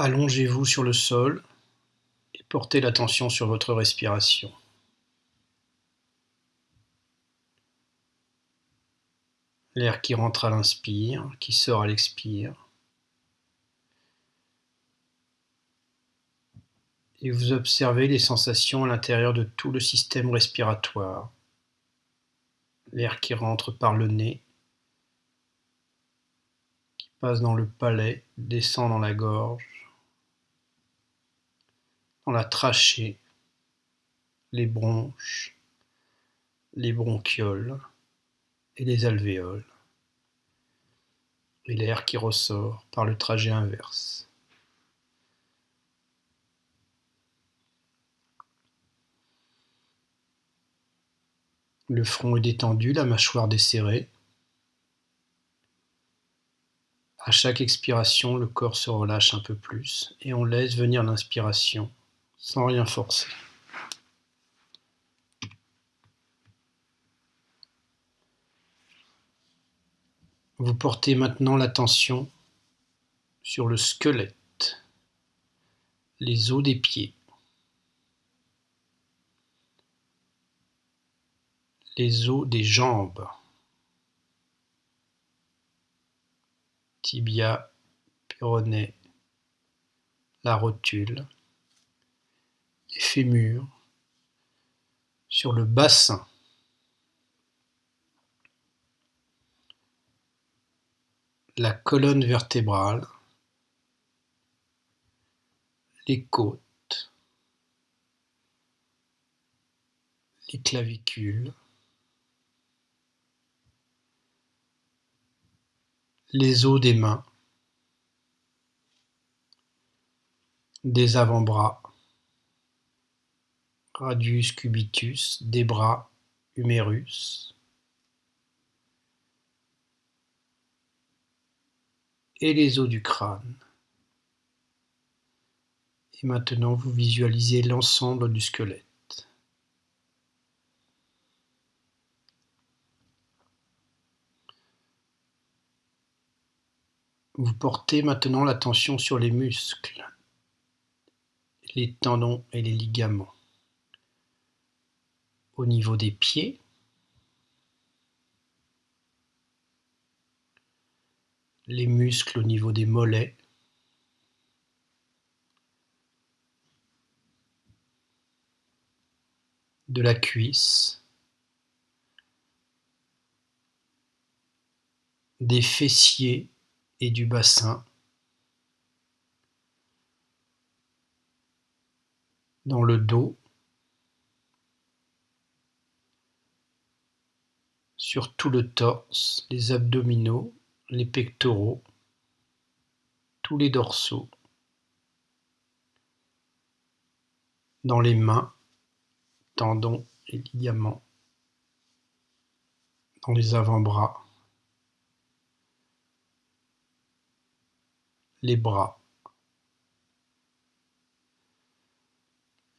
Allongez-vous sur le sol et portez l'attention sur votre respiration. L'air qui rentre à l'inspire, qui sort à l'expire. Et vous observez les sensations à l'intérieur de tout le système respiratoire. L'air qui rentre par le nez, qui passe dans le palais, descend dans la gorge, dans la trachée, les bronches, les bronchioles et les alvéoles, et l'air qui ressort par le trajet inverse. Le front est détendu, la mâchoire desserrée. À chaque expiration, le corps se relâche un peu plus et on laisse venir l'inspiration sans rien forcer. Vous portez maintenant l'attention sur le squelette, les os des pieds, les os des jambes, tibia, péroné, la rotule, les fémurs, sur le bassin, la colonne vertébrale, les côtes, les clavicules, les os des mains, des avant-bras, radius cubitus, des bras, humérus, et les os du crâne. Et maintenant, vous visualisez l'ensemble du squelette. Vous portez maintenant l'attention sur les muscles, les tendons et les ligaments. Au niveau des pieds, les muscles au niveau des mollets, de la cuisse, des fessiers et du bassin, dans le dos, sur tout le torse, les abdominaux les pectoraux, tous les dorsaux, dans les mains, tendons et ligaments, dans les avant-bras, les bras,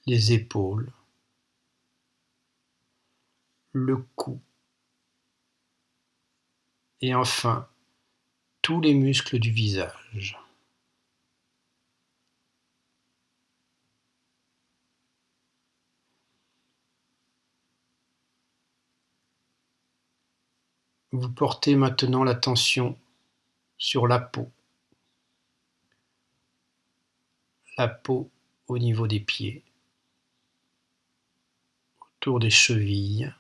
les épaules, le cou, et enfin tous les muscles du visage. Vous portez maintenant l'attention sur la peau. La peau au niveau des pieds, autour des chevilles,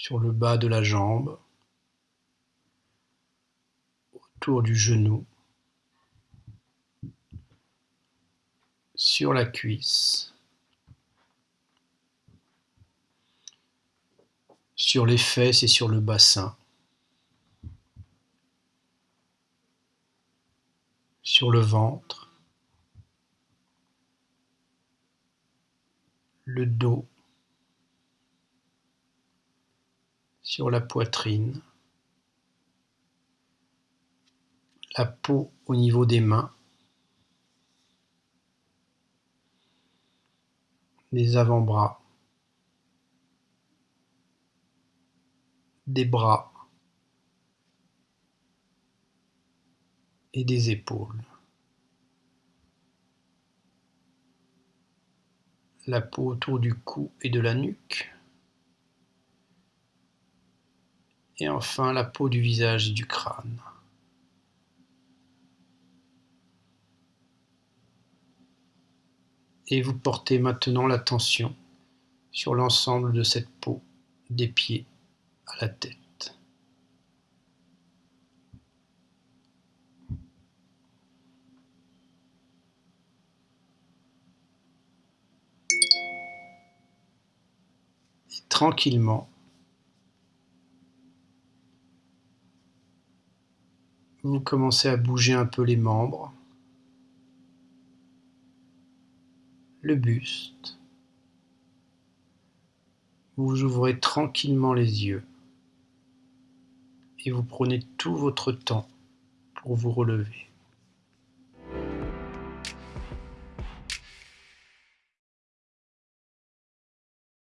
sur le bas de la jambe, autour du genou, sur la cuisse, sur les fesses et sur le bassin, sur le ventre, le dos, sur la poitrine, la peau au niveau des mains, des avant-bras, des bras, et des épaules. La peau autour du cou et de la nuque. Et enfin la peau du visage et du crâne. Et vous portez maintenant l'attention sur l'ensemble de cette peau, des pieds à la tête. tranquillement, vous commencez à bouger un peu les membres, le buste. Vous ouvrez tranquillement les yeux et vous prenez tout votre temps pour vous relever.